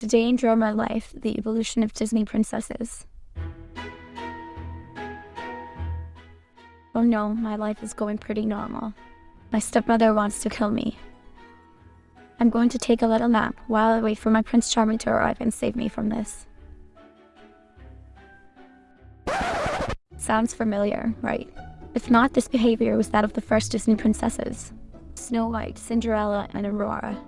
Today in Drama Life, the evolution of Disney princesses. Oh no, my life is going pretty normal. My stepmother wants to kill me. I'm going to take a little nap while I wait for my Prince Charming to arrive and save me from this. Sounds familiar, right? If not, this behavior was that of the first Disney princesses. Snow White, Cinderella, and Aurora.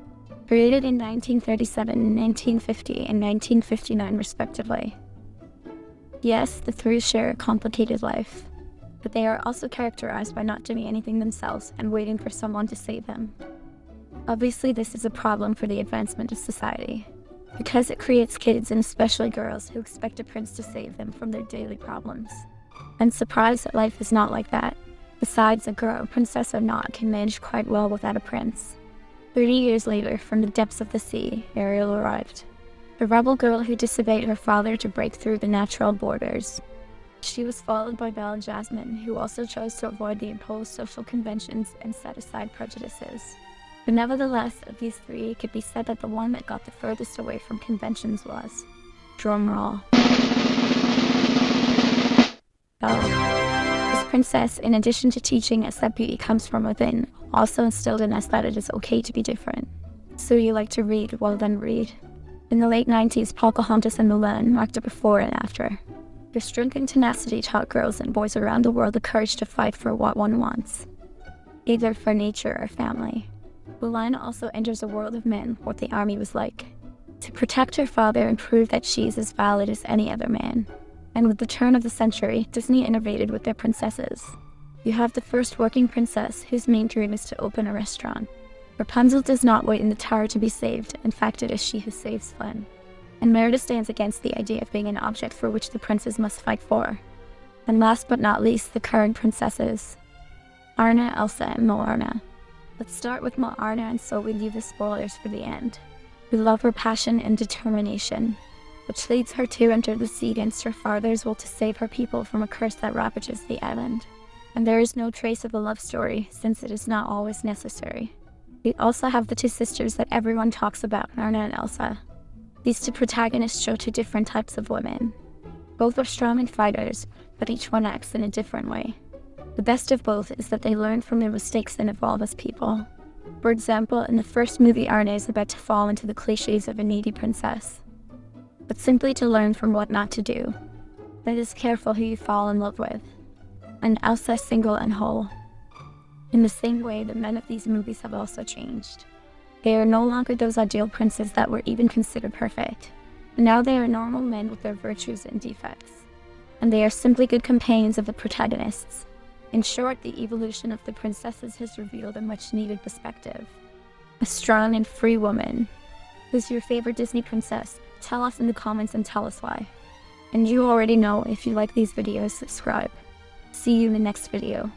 Created in 1937, 1950, and 1959 respectively. Yes, the three share a complicated life, but they are also characterized by not doing anything themselves and waiting for someone to save them. Obviously, this is a problem for the advancement of society, because it creates kids and especially girls who expect a prince to save them from their daily problems. And surprised that life is not like that. Besides, a girl, princess or not, can manage quite well without a prince. Thirty years later, from the depths of the sea, Ariel arrived. A rebel girl who disobeyed her father to break through the natural borders. She was followed by Belle Jasmine, who also chose to avoid the imposed social conventions and set aside prejudices. But nevertheless, of these three, it could be said that the one that got the furthest away from conventions was drumroll. Belle. This princess, in addition to teaching us that beauty comes from within, also instilled in us that it is okay to be different. So you like to read, well then read. In the late 90s, Pocahontas and Mulan marked a before and after. Their strength and tenacity taught girls and boys around the world the courage to fight for what one wants, either for nature or family. Mulan also enters a world of men, what the army was like, to protect her father and prove that she is as valid as any other man. And with the turn of the century, Disney innovated with their princesses. You have the first working princess whose main dream is to open a restaurant. Rapunzel does not wait in the tower to be saved, in fact it is she who saves Flynn. And Merida stands against the idea of being an object for which the princes must fight for. And last but not least, the current princesses. Anna, Elsa, and Moana. Let's start with Moana and so we leave the spoilers for the end. We love her passion and determination, which leads her to enter the sea against her father's will to save her people from a curse that ravages the island and there is no trace of a love story since it is not always necessary. We also have the two sisters that everyone talks about, Anna and Elsa. These two protagonists show two different types of women. Both are strong and fighters, but each one acts in a different way. The best of both is that they learn from their mistakes and evolve as people. For example, in the first movie, Anna is about to fall into the cliches of a needy princess, but simply to learn from what not to do. That is careful who you fall in love with and Elsa single and whole. In the same way, the men of these movies have also changed. They are no longer those ideal princes that were even considered perfect. Now they are normal men with their virtues and defects. And they are simply good companions of the protagonists. In short, the evolution of the princesses has revealed a much needed perspective. A strong and free woman. Who's your favorite Disney princess? Tell us in the comments and tell us why. And you already know if you like these videos, subscribe. See you in the next video.